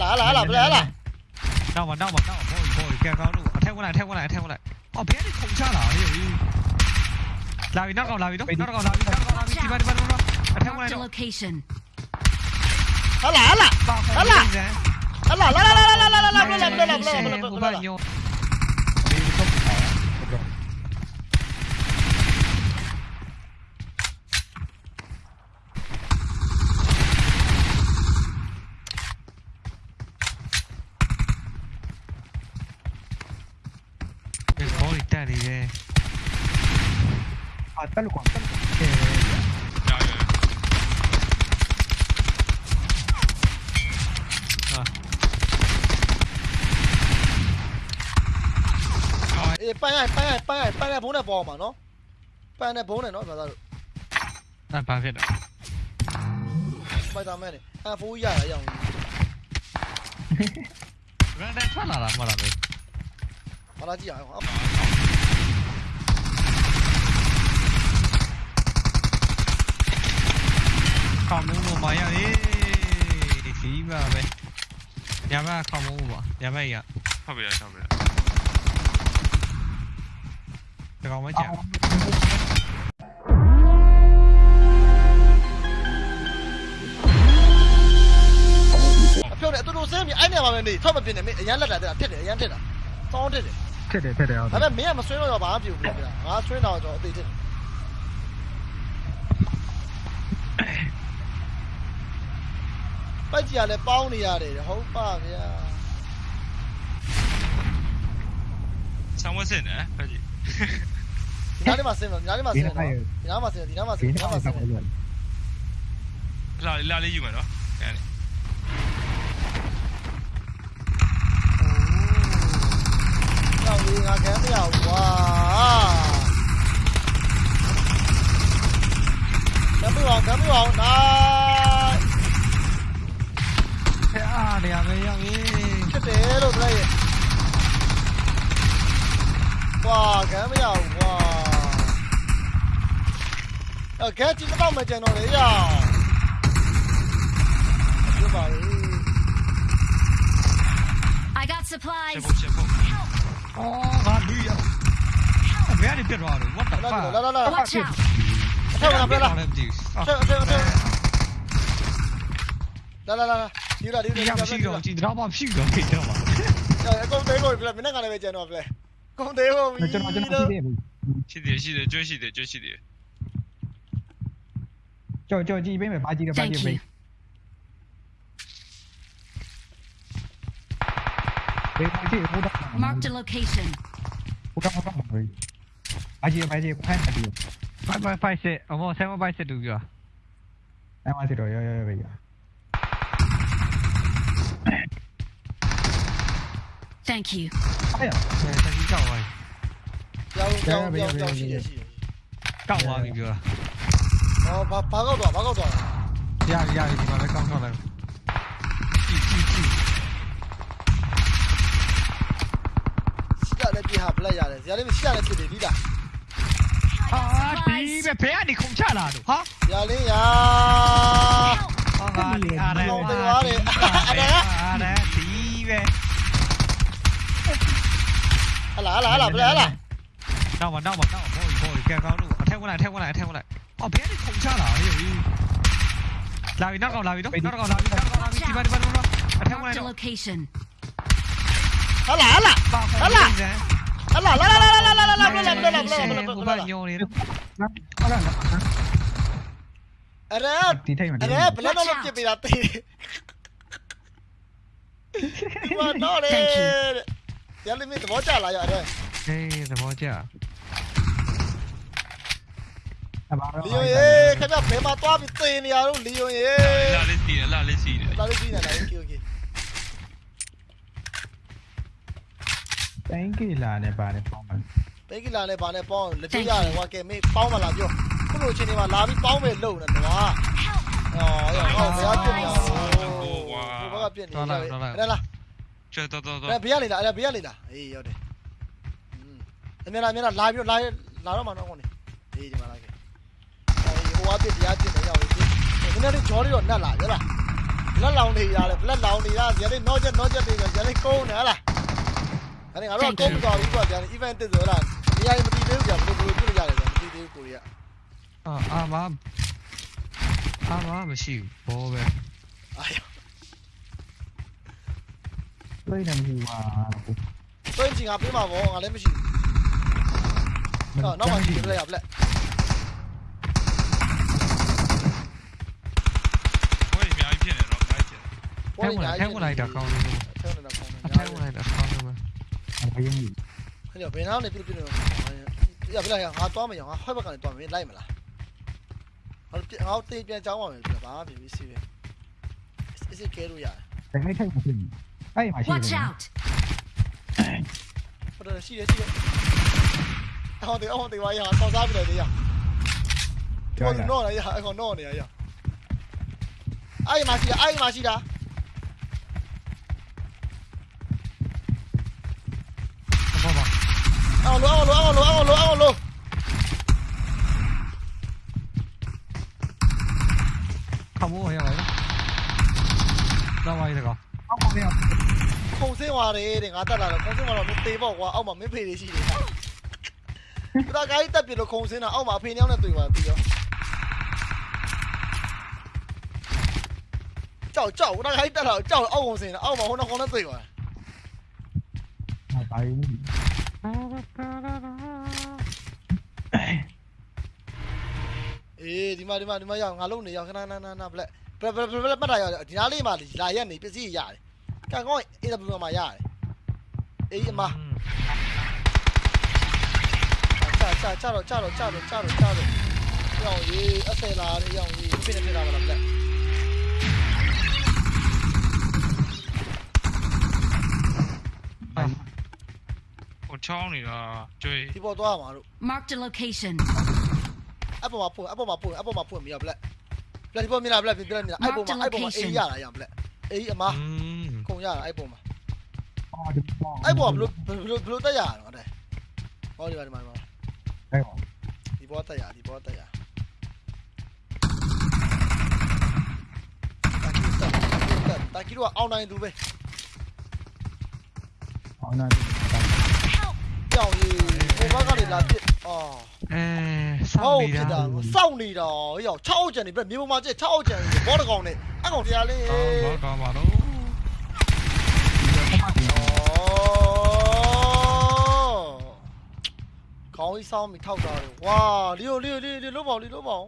알아 알아 알아 몰라 알아 나와 나와 나와 보이 보이 그냥 가로 태고나 태고나 태고나 어 배를 통잖아 이 라위 나가 라위도 나가 라위 나가 라위 디바 디바 디바 태고나 알아 알아 알아 알아 알아 알아 알아 알아 알아 알아 알아 알아 알아 알아 tal cual, tal cual. bay này bay này bay này bay này bốn này bò mà nó. Bay này bốn này nó mà ra được. À bay hết rồi bay tao mẹ này. À phú già là dòng. Đang phát là làm mà làm gì? Mà là gì vậy 烤蘑菇吧，呀得，第一把呗，两把烤蘑菇吧，两把一样，不了，差不了。这个我们讲。漂亮，都都生米，俺你方面没，他们别你没，人家那来的，别的，人家这的，早这的，这的，这的啊。他们没那么损了，要把俺丢回去了，俺水了就对的。 ပက်ကြီးကလည်းပေါင်းနေရတယ်ဟုတ်ပါဗျာဆံမစင်နော်ပက်ကြီးညာလေးမှာစင်နော်ညာလေးမှာစင်နော်ဒီနားမှာစင်ဒီနားမှာစင်ဒီနားမှာစင်လာလာလေးယူမယ်နော်အဲ့ဒါတော့ဒီငါကမ်းမရဘူးကွာကမ်းမရအောင်ကမ်းမရအောင်နား này à mấy ông ấy cái thế luôn đây wow cái mấy ông wow ờ cái chỉ có bao mấy chàng nó đấy à chưa bảo I got supplies. Oh, God, do you? I'm very bad at. What the fuck? Watch out. Theo mình làm đây là. Theo theo theo. Đây đây đây. ရှိတော့မှရှိတော့ခဲ့တော့ပါကုန်းသေးကိုပြလဲမင်းကလည်းပဲကျန်တော့ပြလဲကုန်းသေးကိုပြီးကျွန်တော်ကျွန်တော်ရှိတယ်ရှိတယ်ရှိတယ်ကျွတ်ရှိတယ်ကျွတ်ရှိတယ်ကြော်ကြော်ကြည့်ပေးမယ်ပါကြည့်တော့ပါကြည့်ပေးဘေးပါကြည့်ဘူးတော့ Mark the location ဘူးတော့တော့ပါကြည့်ပါကြည့်ဖိုင်းပါကြည့်ဖိုင်းဖိုင်းစစ်အမောဆယ်မဖိုင်းစစ်တူပြောဆယ်မစစ်တော့ရောရောရောပဲပြော Thank you 哎呀现在先告我交交交交ရှိတယ်ရှိတယ်ကောက်သွားပြီပြောတာဟောဘာဘာကောက်သွားဘာကောက်သွားရရရဒီမှာလည်းကောက်ထွက်လိုက်ကြည့်ကြည့်ကြည့်စီကလည်းပြဟာဘလက်ရတယ်ဇာလေးမစီကလည်းဖြစ်တယ်ဒီလားဟာဒီပဲဖဲကနေခုန်ချလာတော့ဟာဇာလေးရာဟာဟာလေအားရတယ်အားရတယ် பாட தீவே lỡ lỡ lỡ lỡ lỡ đau mà đau mà đau mà bồi bồi kẹo cao luôn theo qua này theo qua này theo qua này ờ bé đi không sao lỡ rồi lao đi nó còn lao đi nó nó còn lao đi nó còn lao đi đi vào đi vào đi vào theo qua này nó lỡ lỡ lỡ lỡ lỡ lỡ lỡ lỡ lỡ lỡ lỡ lỡ lỡ lỡ lỡ lỡ अरे अरे प्लेन वाले लोग के भी जाते हैं သူကတော့လေ Thank you ရလိမင်းသဘောကျလားရတဲ့ဟေးသဘောကျအဘာရောလီယွန်ရေခင်ဗျဘယ်မှာသွားပြီးတင်နေရတော့လီယွန်ရေလာလေးစီတယ်လာလေးစီတယ်လာလေးစီနေလား okay okay thank you လာနဲ့ပါတယ်ပေါ့မှာ thank you လာနဲ့ပါနဲ့ပေါ့လက်ပြရတယ်ကွာကဲမေးပေါင်းမလားပြောခုလိုချင်းတွေမှာလာပြီးပေါင်းမယ်လို့နော်ကွာအော်ရောဘယ်ရောက်ပြနေရတော့ ပြစ်နေလဲအဲ့လားကျွတ်တော့တော့တော့အဲ့ဘေးကနေလားအဲ့ဘေးကနေလားအေးရောက်တယ်အမြဲတမ်းအမြဲတမ်းလာပြီးလာလာတော့မှတော့ကောင်းနေအေးဒီမှာလာခဲ့အေးဟိုအပြစ်တရားပြစ်နေရောက်ပြီဒီနေ့လေးဂျော်ရီတော့နတ်လာရလားလက်လောင်နေရတယ်ဘလက်လောင်နေတာဇာတ်နောချက်နောချက်တွေဇာတ်ကုန်းနေဟလားအဲ့ဒါငါတို့ကုန်းသွားပြီကွာဇာတ် event တက်ဆိုလားဒီအရင်မတည်သေးဘူးကြာဘယ်လိုဘယ်လိုပြလို့ရတယ်မတည်သေးဘူးကိုရီးယားအာအာမအာမမရှိဘူးဘောပဲအာရ တွေးနေမှာသွင်းချင်ငါပေးမှာဗောငါလည်းမရှိဘူးတော့နောက်မှကြည့်ပြလိုက်ရဘလက်ဘွဲအများကြီးဖြစ်နေတော့ခိုင်းချင်ပေါ်ထဲနေဝင်ညာထဲဝင်လိုက်တာကောင်းလို့ထဲဝင်တာကောင်းတယ်အထဲဝင်လိုက်တာကောင်းလို့ဘယ်ရင်ဟဲ့ဘယ်နာနေပြပြနေရပြလိုက်ရငါသွားမရငါဟဲ့ဘက်ကနေသွားမင်းလိုက်မလားငါငါတေးပြန်ကြောင်းပါမယ်ပြဘာမှမဖြစ်စီပဲအစ်စ်ကဲလို့ရတယ်တကယ်ထိုက်မှာဖြစ်အဲ့ 哎呀妈！细的。不得，细的细的。我得我得玩一下，装啥不得的呀？我弄了一下，我弄了一下。哎呀妈细的，哎呀妈细的。啊！撸啊！撸啊！撸啊！撸啊！撸！他不会呀？那万一他搞？ လို့ခမိုးရပါလားတော့ဝိုင်းတကောအောက်မှာပြန်ခုံစင်းသွားတယ်တဲ့ငါတက်လာတော့ခုံစင်းသွားတော့မသေးပေါ့ကွာအောက်မှာမင်းဖေတွေရှိနေတာဒါကကြီးတက်ပြလို့ခုံစင်းတာအောက်မှာအဖေညောင်းနဲ့တွေ့ပါပြီးတော့ကြောက်ကြောက်ဒါကကြီးတက်လာကြောက်အောက်ခုံစင်းတာအောက်မှာဟိုနောက်ကောင်နဲ့တွေ့ပါပါရင်အေးဒီမှာဒီမှာဒီမှာရောက်ငါလုံးနေရောက်ခဏနာနာနာဘလက် ဘလက်ဘလက်ဘလက်မှတ်တာရောက်ဒီနားလေးမှာလာရက်နေပစ္စည်းရတယ်ကံကောင်းအေးဘယ်မှာရတယ်အေးအမချာချာချာတော့ချာတော့ချာတော့ချာတော့ချာတော့ရောင်ရေးအဆယ်လာနေရောင်ရေးပြနေပြတာပါလားဘလက်ဟိုချောင်းနေတာကျွေးဒီပေါ်သွားမှာတို့ Marked a location. အပေါ်မှာဖွင့်အပေါ်မှာဖွင့်အပေါ်မှာဖွင့်မရဘလက် ဘလက်ဒီပေါ်မြင်လားဘလက်ပြပြမြင်လားအဲ့ပေါ်မှာအဲ့ပေါ်မှာအေးရတာရဘလက်အေးအမอืมခုံရတာအဲ့ပေါ်မှာအော်ဒီပေါ်အဲ့ပေါ်ဘလို့ဘလို့ဘလို့တက်ရတာဟုတ်တယ်ဟောဒီမှာဒီမှာအဲ့ပေါ်ဒီဘောတက်ရဒီဘောတက်ရတာကီတက်တာကီတော့အောင်းနိုင်သူပဲအော်နာ ကြောင်ကြီးဟိုဘက်ကနေလာပြစ်အော်အဲစောဟောင်းနေဖြစ်တာတာစောင့်နေတာဟေ့6အောက်ကျန်နေပြမြေပေါ်မှာကျ6အောက်ကျန်နေဘောတကောင်နဲ့အကောင်တရားလေးတော့တော့ပါတော့ခေါင်းကြီးစောင်းပြီးထောက်တာလေဝါလီယိုလီယိုလီယိုလုံးပေါင်းလီလုံးပေါင်း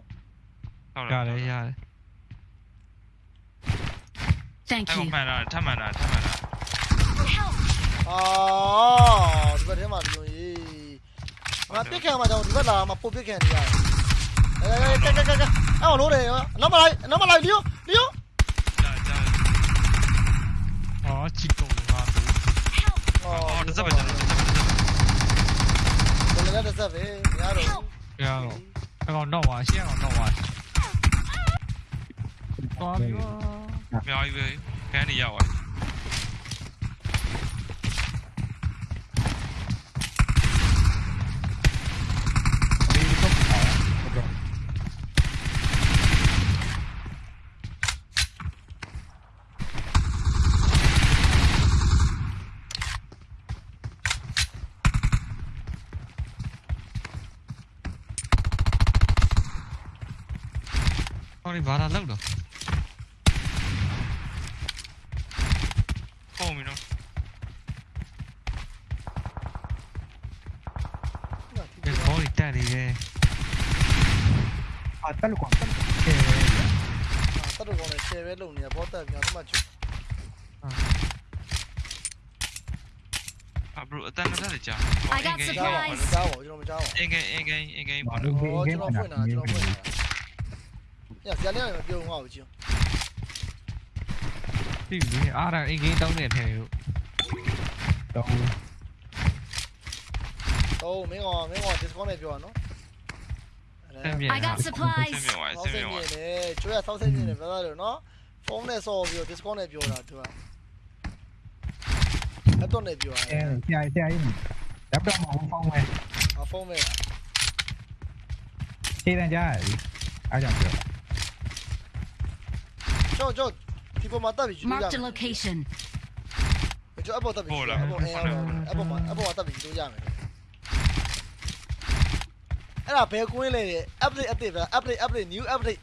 ဟုတ်ရတယ်ရတယ် Thank အဲ့ you. မှန်တာထပ်မှန်တာထပ်မှန်တာ အာဒီဘက်ထဲမှာလီယိုရေးငါပြစ်ခံမှာကြောင့်ဒီဘက်လာမှာပုတ်ပြစ်ခံနေရတယ်အဲကဲကဲကဲကဲအော်လို့တယ်နောက်မလိုက်နောက်မလိုက်လီယိုလီယိုကြာကြာဟောချစ်တော့ပါတော့အော်တစ်စက်ပဲကြာတစ်စက်ပဲဘယ်လဲတစ်ဆက်ပဲညာတော့ရတော့အကောင်တော့ပါရှင်းအောင်တော့ပါတော်ပြီအများကြီးပဲခန်းနေရောက်သွား ဟောဒီဘာလာလောက်တော့ ဖုန်းပြီနော် ဒီဘောလေးတက်နေတယ် အာတက်လို့ကွာတက်လို့ကဲ တတ်တော့ကောင်းတယ်ဆယ်ပဲလုံနေဘောတက်ပြန်သမှတ်ချူ အဘရအတန်ကတည်းကကြာ I got ကြားပါ supplies. ကြားပါကျွန်တော်မကြားပါ အင်္ဂိအင်္ဂိအင်္ဂိပါ ဘာ တော့ လို့ ဩ ဒီ ကျွန် ကဲ တော်ဖွင့်တာကျွန်တော်ဖွင့်တာ ညဇာလေးမပြုံးအောင်ကြည့်ဒီလေအားရအင်္ဂိမ်းတောင်းနေတယ်လို့တော့တော့မင်းကမင်းက discount နဲ့ပြောရနော်ဆင်းပြေ I got ဆင်း supplies. မြောက်သွားဆောဆက်င်းစိတ်မြောက်နေတယ်ကျွေးရဆောက်စိတ်နေတယ်ပြောရတယ်နော်ဖုန်းနဲ့ဆော်ပြီးတော့ discount နဲ့ပြောတာသူကအဲ့တော့နဲ့ပြောရအဲဆရာဆရာကြီးလက်တော့မဟုတ်ဖောင်းမယ်အဖုန်းနဲ့ခြေတန်းကြားရည်အားကြောင့်ပြောကျော်ကျော်ဒီပေါ်မှာတ က်ပြီးယူလို့ရ Marked a မယ် location. ကျွန်တော်အပေါ်တက်ပြီးယူလို့အပေါ်အင်းအောင်အပေါ်မှာအပေါ်မှာတက်ပြီးယူလို့ရမယ်အဲ့ဒါဘယ်ကွင်းလဲတဲ့ update အသစ်ပဲ update update new update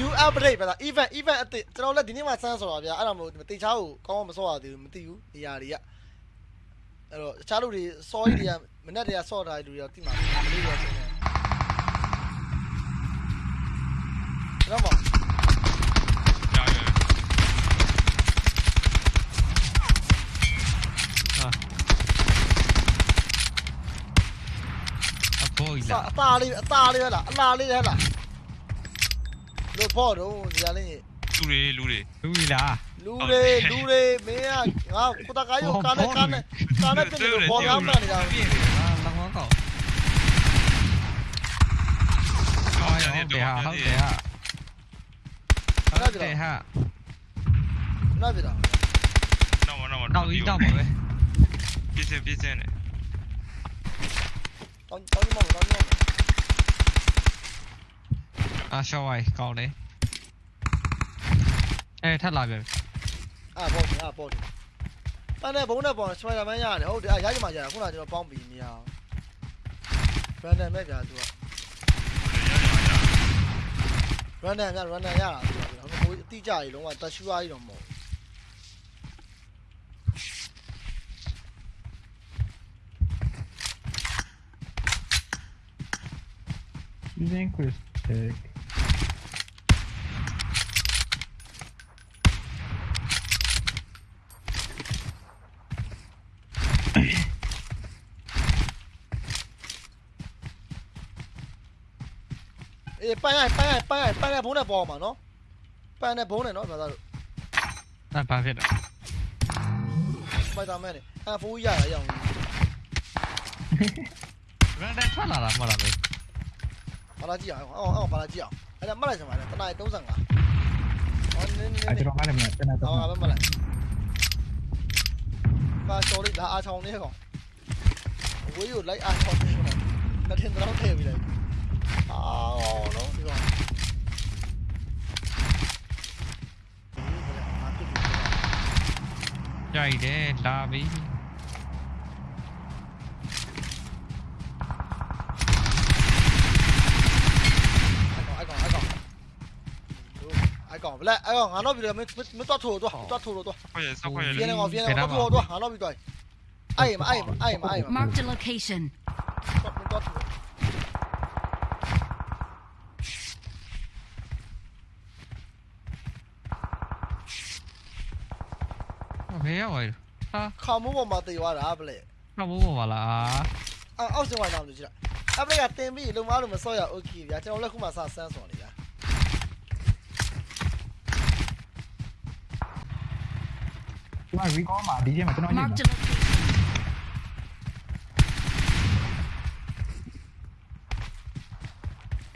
new update ပဲလား event event အသစ်ကျွန်တော်လည်းဒီနေ့မှစမ်းဆိုတော့ဗျာအဲ့ဒါမို့တေချားကိုကောင်းအောင်မစောရသေးဘူးမသိဘူးနေရာတွေကအဲ့တော့တခြားလူတွေစောကြီးတွေကမနေ့တည်းကစောထားတဲ့လူတွေကတိမှာမလေးတွေဆိုနေတော့မ ရရ အဖိုး အ ကြီး စာ လားအသားလေးအသားလေးဟဲ့လားအလားလေးဟဲ့လားလို့ဖို့တော့ဒီကလေးလူတွေလူတွေလူကြီးလားလူတွေလူတွေမင်းကငါကိုတကားရောကားနဲ့ကားနဲ့ကားနဲ့ပြင်လို့ဘောကောင်းမှနေတာပြည့်တယ်ဟာလောင်းကောင်းကောင်းကောင်းရဟုတ်တတယ်ယ်ဟာတော့ဟုတ်တယ်ဟာဟုတ်တယ်ဟာနားပြတာနောက်မနောက်မနောက်ကြီးတော့ပါပဲပြည့်စင်ပြည့်စင်နဲ့ တောင်းတောင်းမမတောင်းမအာရှောင်းဝိုင်ကောင်းတယ်အဲထပ်လာပြန်အာဘောအာဘောတယ်ပန်းနဲ့ဘုံနဲ့ပေါ်စပိုင်ဒါမန်ရတယ်ဟုတ်တယ်အာရကြမှာကြတာခုနကကျွန်တော်ပေါင်းပြီးနေရအောင်ရန်ဒန်မဲ့ပြသူကရန်ဒန်ကရန်ဒန်ရတာသူကဟိုအတိကြကြီးလုံးဝတရှူအားကြီးတော့မဟုတ် using Christic အေးပန်းရပန်းရပန်းရပန်းရဘုံနဲ့ပေါ်မှာနော်ပန်းနဲ့ဘုံနဲ့နော်ဘာသာလို့အဲဘာဖြစ်လဲစပိုင်ဒါမန်နဲ့အာဖိုးရရအော 바라지야 어, 어 바라지야 아니 안 말하지 말아 떠나야 또 상가 아 들어가려면 떠나야 또 상가 아 말아 mà cho đi là a trong đấy không ví dụ lấy a trong đấy này nó thiên nó thêm gì đấy à nó đi rồi chạy để la ví အဲ့ကောင်ဘလက်အဲ့ကောင်ငါတော့ပြီးတော့မမတော့ထိုးတော့တော့ထိုးတော့ ခွဲရဆောက်ခွဲရ ပြင်းနေကောင်ပြင်းနေကောင်တော့ထိုးတော့ငါတော့ပြီးတော့အဲ့မအဲ့မအဲ့မအဲ့မ Marked a location. တော့ထိုး ဘယ်ရောက်သွားလဲဟာ ခေါင်းမိုးပေါ်မှာတေသွားတာဘလက် တော့ဘောပါလား အောက်စင်ဝိုင်းတော့လို့ကြည့်လိုက်အပလက်ကတင်ပြီးလုံမားလို့မစော့ရโอเคဗျာကျွန်တော်လည်းခုမှစဆန်းစော်နေ chúng mày có mà đi mà tôi nói gì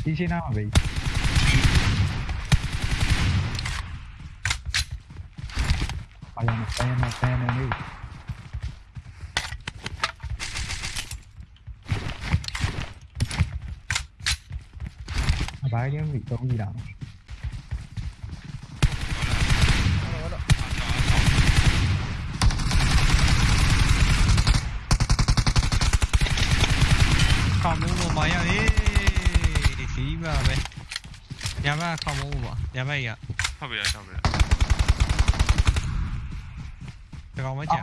đi trên nào mà bị Vaya, me está, me está, me amigo. Bà ấy bị tốn gì đâu ညာဘက်ခေါင်းမိုးပေါ့ညာဘက်ရဟုတ်ပြီလားဟုတ်ပြီလားဒီကောင်မကြ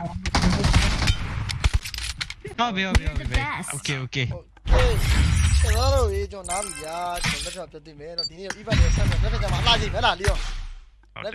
ဟုတ်ပြီဟုတ်ပြီဟုတ်ပြီ Okay okay ကျွန်တော်တို့ရေးကျွန်တော်နားပြီဗျာကျွန်တော်လက်ထပ်ပြတ်သိမယ်တော့ဒီနေ့တော့ event ရဆက်မယ်လက်ထပ်ကြမှာအလားကြီးပဲလားလီယောလက်ထပ်